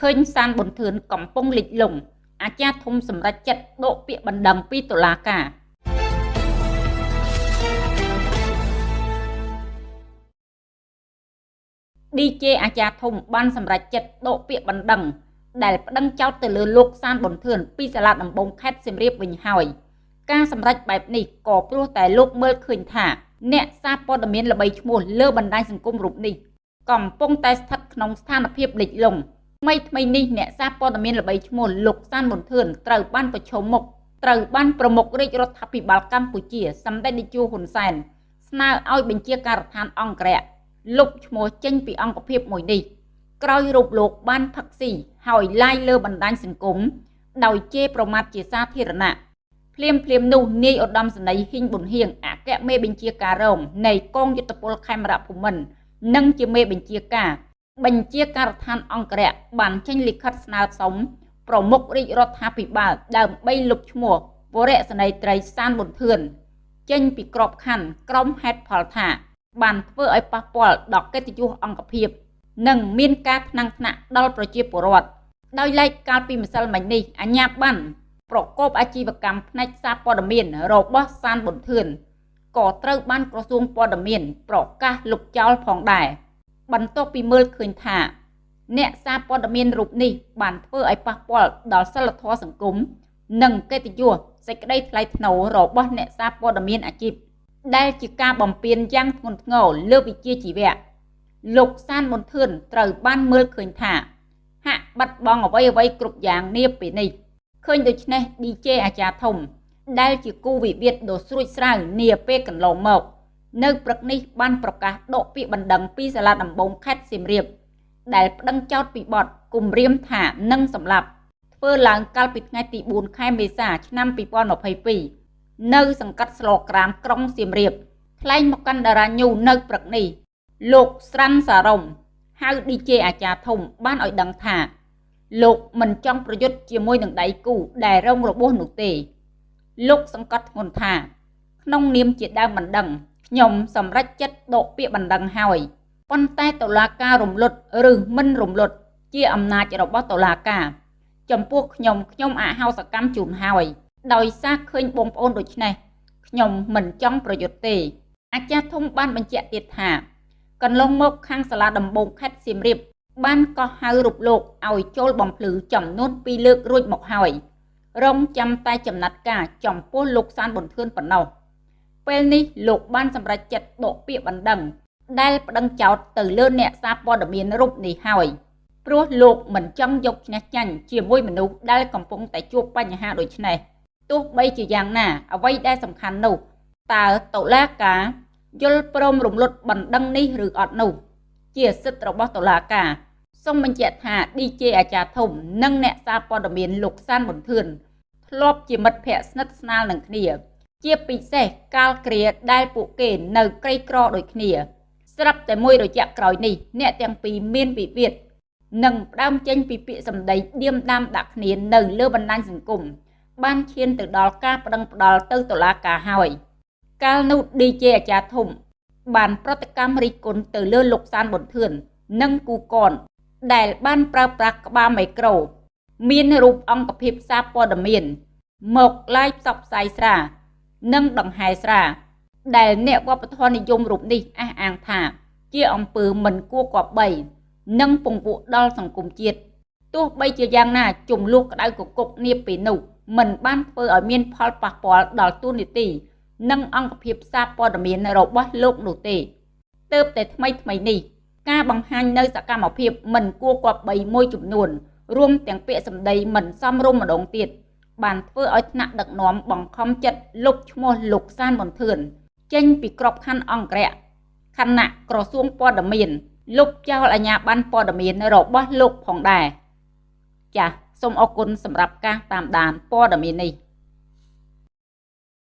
ឃើញសានប៊ុនធឿនកំពុងលិចលង់អាចារ្យធំសម្រាប់ចិត្តដកពាក្យបណ្ដឹងពីតុលាការ DJ អាចារ្យធំបានសម្រេចចិត្តដកពាក្យបណ្ដឹងដែលប្តឹងចោទទៅលើលោកសានប៊ុនធឿនពីសាលាដំបងខេត្តសៀមរាបវិញហើយការសម្រេចបែបនេះក៏ព្រោះតែលោកមើលឃើញថាអ្នកសារព័ត៌មានល្បីឈ្មោះលើបណ្ដាញសង្គមរូបនេះកំពុងតែស្ថិតក្នុងស្ថានភាពលិចលង់ ថ្មីថ្មីនេះអ្នកសារព័ត៌មានល្បីឈ្មោះលោកសានប៊ុនធឿនត្រូវបានប្រឈមមុខត្រូវបានប្រមុខរាជរដ្ឋាភិបាលកម្ពុជាសម្ដេចនាយកហ៊ុនសែនស្នើឲ្យបញ្ជាការដ្ឋានអង្គរៈលុបឈ្មោះចេញពីអង្គភាពមួយនេះក្រោយរូបលោកបានផឹកស៊ីហើយឡាយលើបណ្ដាញសង្គមដោយជេរប្រមាថជាសាធារណៈភ្លាមភ្លាមនោះនាយឧត្តមសេនីយ៍ហ៊ីងប៊ុនហៀងអគ្គមេបញ្ជាការរងនៃកងយុទ្ធពលខេមរៈភូមិន្ទនិងជាមេបញ្ជាការ បញ្ជាការដ្ឋានអង្គរៈបានចេញលិខិតស្នើសុំប្រមុខរាជរដ្ឋាភិបាលដើម្បីលុបឈ្មោះវរៈសេនីយ៍ត្រីសានប៊ុនធឿនចេញពីក្របខ័ណ្ឌក្រុមហេតុផលថា បានធ្វើឲ្យប៉ះពាល់ដល់កិត្តិយសអង្គភាពនិងមានការថ្នាំងថ្នាក់ដល់ប្រជាពលរដ្ឋដោយឡែកកាលពីម្សិលមិញនេះអាជ្ញាប័ណ្ណប្រកបអាជីវកម្មផ្នែកសារព័ត៌មានរបស់សានប៊ុនធឿនក៏ត្រូវបានក្រសួងព័ត៌មាន ប្រកាសលុបចោលផងដែរ បន្ទាប់ពីមើលឃើញថា អ្នកសារព័ត៌មានរូបនេះបានធ្វើឲ្យប៉ះពាល់ដល់សិលធម៌សង្គមនិងកិត្តិយសសេចក្តីថ្លៃថ្នូររបស់អ្នកសារព័ត៌មានអាជីពដែលជាការបំពេញយ៉ាងធ្ងន់ធ្ងរលើវិជ្ជាជីវៈលោកសានមុនធឿនត្រូវបានមើលឃើញថាហាក់បាត់បង់អ្វីអ្វីគ្រប់យ៉ាងនាពេលនេះឃើញដូច្នេះ DJ អាចារ្យធំ ដែលជាគូវិវាទដ៏ស្រួចស្រាវនាពេលកន្លងមក នៅព្រឹកនេះបានប្រកាសដកពាក្យបណ្ដឹងពីសាលាដំបងខេត្តសៀមរាបដែលប្តឹងចោទពីបទគំរាមថានឹងសម្លាប់ធ្វើឡើងកាលពីថ្ងៃទី4ខែមេសាឆ្នាំ2022នៅសង្កាត់ស្លក្រាមក្រុងសៀមរាបថ្លែងមកកាន់តារាញូនៅព្រឹកនេះលោកស្រាន់សារ៉ុំហៅ DJ អាចារ្យធំបានឲ្យដឹងថា លោកមិនចង់ប្រយុទ្ធជាមួយនឹងដៃគូដែលរងរបួសនោះទេ លោកសង្កត់ធ្ងន់ថា ក្នុងនាមជាដើមបណ្ដឹង ខ្ញុំសម្រេចចិត្តដកពាក្យបណ្ដឹងហើយប៉ុន្តែតុលាការរំលត់ឬមិនរំលត់ជាអំណាចរបស់តុលាការ ចំពោះខ្ញុំខ្ញុំអហោសកម្មជូនហើយដោយសារឃើញបងប្អូនដូចនេះខ្ញុំមិនចង់ប្រយុទ្ធទេ អាចារ្យធំបានបញ្ជាក់ទៀតថា កន្លងមកខាងសាលាដំបងខេត្តសៀមរាបបានកោះហៅរូបលោកឲ្យចូលបំភ្លឺចំនួន2លើករួចមកហើយរងចាំតែចំណាត់ការចំពោះលោកសានប៊ុនធឿនប៉ុណ្ណោះ ពេលនេះលោកបានសម្រេចចិត្តដកពាក្យបណ្ដឹងដែលប្តឹងចោទទៅលើអ្នកសារព័ត៌មានរូបនេះហើយព្រោះលោកមិនចង់យកឈ្នះចាញ់ជាមួយមនុស្សដែលកំពុងតែជួបបញ្ហាដូចនេះទោះបីជាយ៉ាងណា អ្វីដែលសំខាន់នោះតើតុលាការយល់ព្រមរំលត់បណ្ដឹងនេះឬអត់នោះ ជាសិទ្ធិរបស់តុលាការសូមបញ្ជាក់ថា DJ អាចារ្យធំ និងអ្នកសារព័ត៌មានលោកសានប៊ុនធឿនធ្លាប់ជាមិត្តភ័ក្តិស្និទ្ធស្នាលនឹងគ្នា ជាពិសេសកាលគ្រាដែលពួកគេនៅក្រីក្រដូចគ្នា ស្រាប់តែមួយរយៈក្រោយនេះអ្នកទាំងពីរមានវិវាទនិងផ្ដើមចេញពីពាក្យសម្ដីឌៀមដាមដាក់គ្នានៅលើបណ្ដាញសង្គមបានឈានទៅដល់ការប្តឹងផ្ដាល់ទៅតុលាការហើយ។កាលនោះ DJ អាចារ្យធំ បានប្រតិកម្មរិះគន់ទៅលើលោកសានប៊ុនធឿននិងគូកនដែលបានប្រើប្រាស់ក្បាលមីក្រូ មានរូបអង្គភាពសារព័ត៌មាន មកឡាយផ្សព្វផ្សាយស្រា និងដង្ហែស្រា ដែលអ្នកវប្បធម៌និយមរូបនេះអះអាងថា ជាអំពើមិនគួរគប្បី និងពង្ពួកដល់សង្គមជាតិទោះបីជាយ៉ាងណាចំនួនក្តៅកគុកនាពេលនោះមិនបានធ្វើឲ្យមានផលប៉ះពាល់ដល់ទូនីតិនិងអង្គភាពសារព័ត៌មានរបស់លោកនោះទេទើបតែថ្មីថ្មីនេះការបង្ហាញនៅសកម្មភាពមិនគួរគប្បីមួយចំនួនរួមទាំងពាក្យសម្ដីមិនសមរម្យម្ដងទៀត បានធ្វើឲ្យថ្នាក់ដឹកនាំបង្ខំចិត្តលុបឈ្មោះលោកសានប៊ុនធឿនចេញពីក្របខ័ណ្ឌអង្គរៈខណៈក្រសួងព័ត៌មានលុបចោលអាជ្ញាប័ណ្ណព័ត៌មានរបស់លោកផងដែរចាសសូមអរគុណសម្រាប់ការតាមដានព័ត៌មាននេះ